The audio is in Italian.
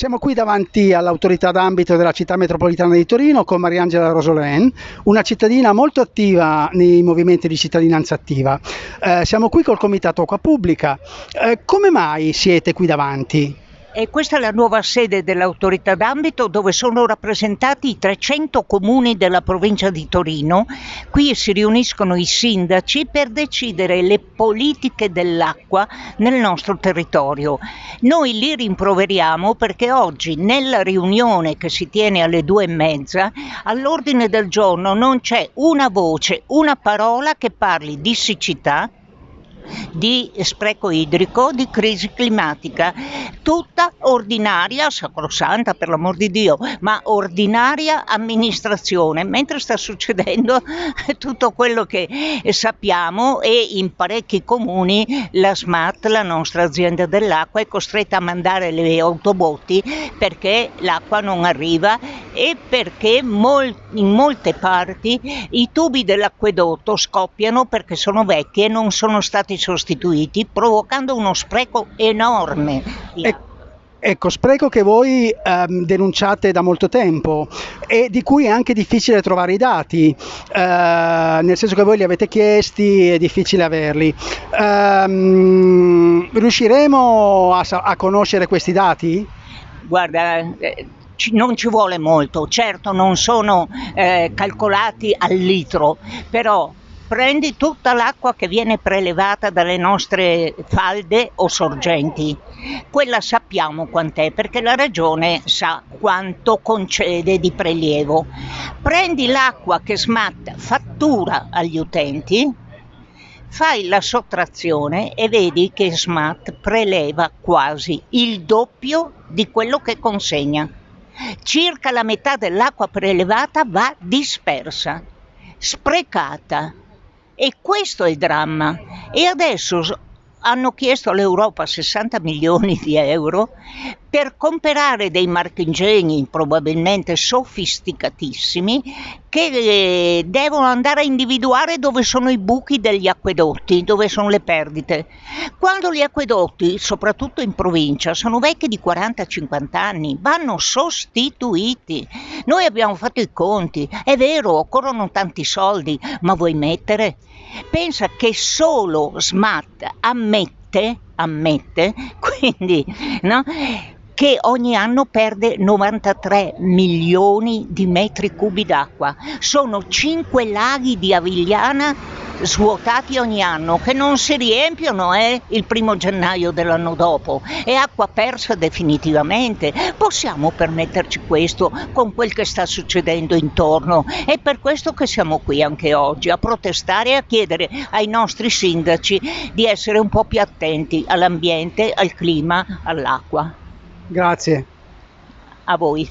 Siamo qui davanti all'autorità d'ambito della città metropolitana di Torino con Mariangela Rosolén, una cittadina molto attiva nei movimenti di cittadinanza attiva. Eh, siamo qui col Comitato Acqua Pubblica. Eh, come mai siete qui davanti? E questa è la nuova sede dell'autorità d'ambito dove sono rappresentati i 300 comuni della provincia di Torino. Qui si riuniscono i sindaci per decidere le politiche dell'acqua nel nostro territorio. Noi li rimproveriamo perché oggi nella riunione che si tiene alle due e mezza all'ordine del giorno non c'è una voce, una parola che parli di siccità, di spreco idrico, di crisi climatica, tutta ordinaria, sacrosanta per l'amor di Dio, ma ordinaria amministrazione, mentre sta succedendo tutto quello che sappiamo e in parecchi comuni la SMAT, la nostra azienda dell'acqua, è costretta a mandare le autobotti perché l'acqua non arriva e perché mol in molte parti i tubi dell'acquedotto scoppiano perché sono vecchi e non sono stati sostituiti, provocando uno spreco enorme. E Ecco, spreco che voi ehm, denunciate da molto tempo e di cui è anche difficile trovare i dati, eh, nel senso che voi li avete chiesti, è difficile averli. Ehm, riusciremo a, a, conoscere questi dati? Guarda, eh, non ci vuole molto, certo non sono eh, calcolati al litro, però prendi tutta l'acqua che viene prelevata dalle nostre falde o sorgenti. Quella sappiamo quant'è perché la regione sa quanto concede di prelievo. Prendi l'acqua che SMAT fattura agli utenti, fai la sottrazione e vedi che SMAT preleva quasi il doppio di quello che consegna. Circa la metà dell'acqua prelevata va dispersa, sprecata e questo è il dramma. E adesso hanno chiesto all'Europa 60 milioni di euro per comprare dei marchingegni probabilmente sofisticatissimi che eh, devono andare a individuare dove sono i buchi degli acquedotti, dove sono le perdite. Quando gli acquedotti, soprattutto in provincia, sono vecchi di 40-50 anni, vanno sostituiti. Noi abbiamo fatto i conti, è vero, occorrono tanti soldi, ma vuoi mettere? Pensa che solo SMAT ammette, ammette, quindi, no? che ogni anno perde 93 milioni di metri cubi d'acqua. Sono 5 laghi di Avigliana svuotati ogni anno che non si riempiono eh, il primo gennaio dell'anno dopo. È acqua persa definitivamente. Possiamo permetterci questo con quel che sta succedendo intorno. È per questo che siamo qui anche oggi a protestare e a chiedere ai nostri sindaci di essere un po' più attenti all'ambiente, al clima, all'acqua. Grazie. A voi.